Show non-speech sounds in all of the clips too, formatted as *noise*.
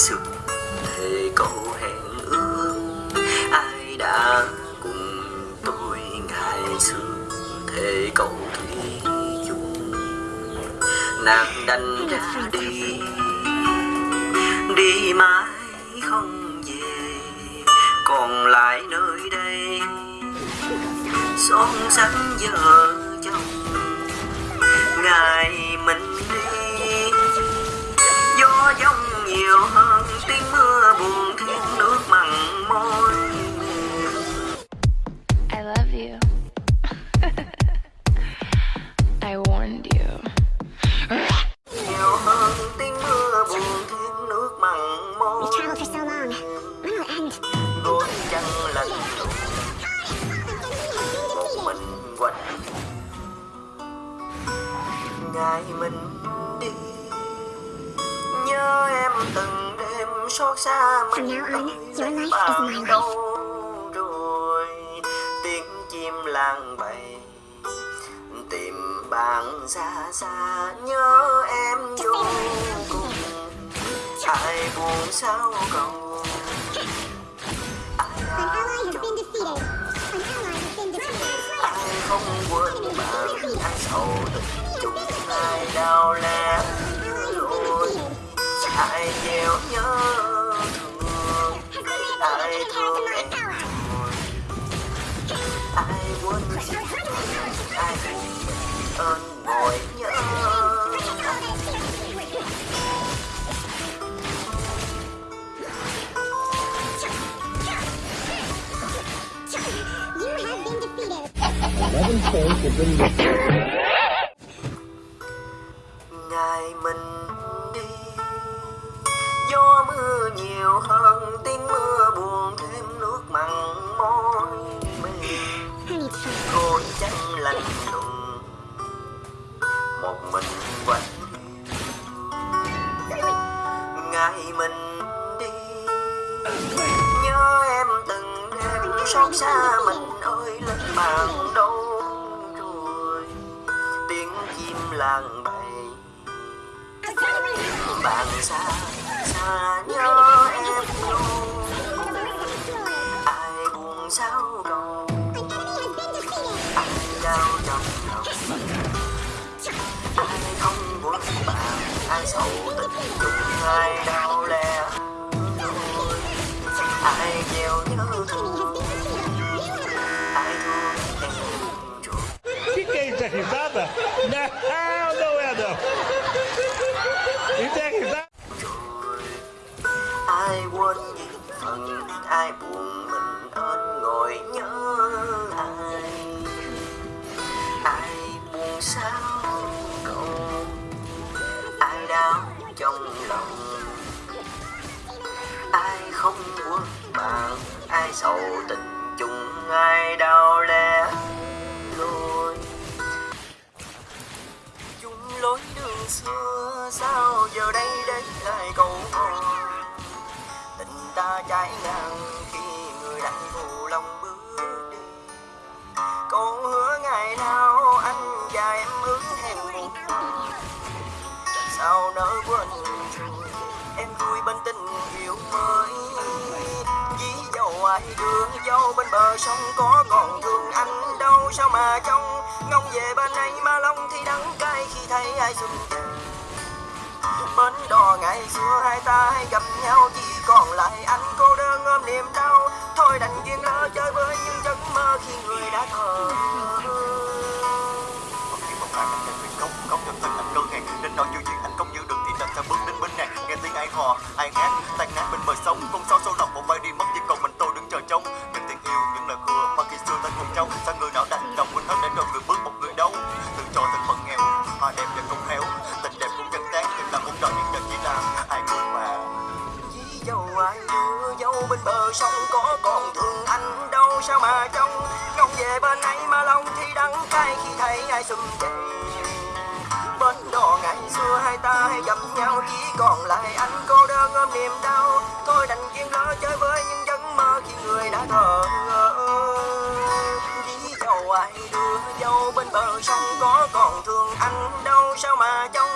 xuân thề câu hẹn ước. Ai đã cùng tôi ngày xưa thề câu thủy chung. Nàng đành ra đi đi mãi không về. Còn lại nơi đây, son sánh giờ chồng. Ngày mình đi gió giông nhiều hơn. *laughs* ngày mình đi nhớ em từng xót xa From now on, ơi, your life is bạn my life. đâu rồi tiếng chim lang bầy tìm bạn xa xa nhớ em vô cùng. ai buồn sao cầu ai không quên bạn ai sầu tình chung ai đau lẽ ai gieo nhớ ơn ngồi nhớ. Ngày mình đi gió mưa nhiều hơn. Đêm xót xa mình ơi, lên bàn đâu rồi? Tiếng chim làng bay bạn xa xa nhớ em luôn. Ai buồn sao đâu ai đau trong lòng ai không muốn bạn? Ai sầu tình chung? Ai đau sao cậu ai đau trong lòng? Ai không quên bạn? Ai sầu tình chung? Ai đau lẽ? Lối chung lối đường xưa sao giờ đây đến lại cầu hôn? Tình ta trái ngang dầu ai dâu bên bờ sông có còn thương anh đâu sao mà trong ngông về bên ấy mà long thì đắng cay khi thấy ai xuân về bến đò ngày xưa hai ta hay gặp nhau chỉ còn lại anh cô đơn ôm niềm đau thôi đành duyên lỡ chơi với những giấc mơ khi người đã thờ công công cho anh đơn hàng nên nói chuyện anh không giữ được thì làm sao bước đến bên này nghe tiếng ai hò ai hát tay thấy về bên đò ngày xưa hai ta hay gặp nhau, chỉ còn lại anh cô đơn ôm niềm đau. Thôi đành duyên lo chơi với những giấc mơ khi người đã thờ ơ. Dí dầu ai đưa dâu bên bờ sông có còn thương anh đâu, sao mà trông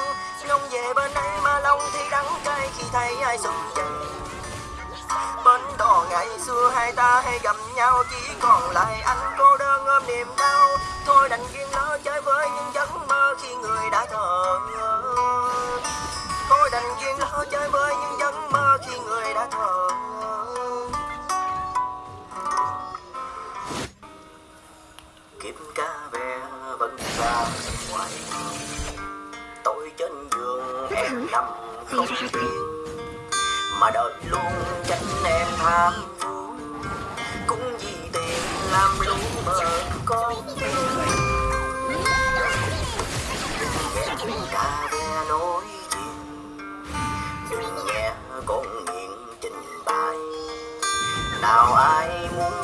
ngông về bên ấy mà lòng thì đắng cay khi thấy ai xung dậy Bến đò ngày xưa hai ta hay gặp nhau, Chỉ còn lại anh cô đơn ôm niềm đau. Thôi đành duyên chơi với những giấc mơ khi người đã thờ ơ Thôi đành duyên lỡ chơi với những giấc mơ khi người đã thờ ơ Kiếp cá ve vẫn ra ngoài Tôi trên giường em nằm không yên. Mà đời luôn tránh em tham phú cũng vì tiền làm lu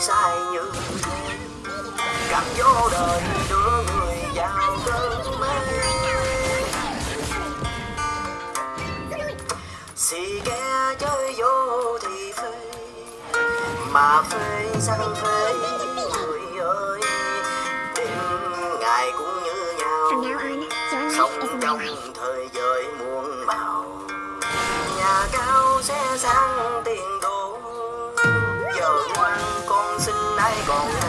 sai như thế cảm vô đời đưa người vào cơn mê. Xì ke chơi vô thì phê mà phê sang phê người ơi. Đến ngày cũng như nhau sống trong thời giới muôn màu. Nhà cao xe sang tiền đô giờ ngoan con xin ai còn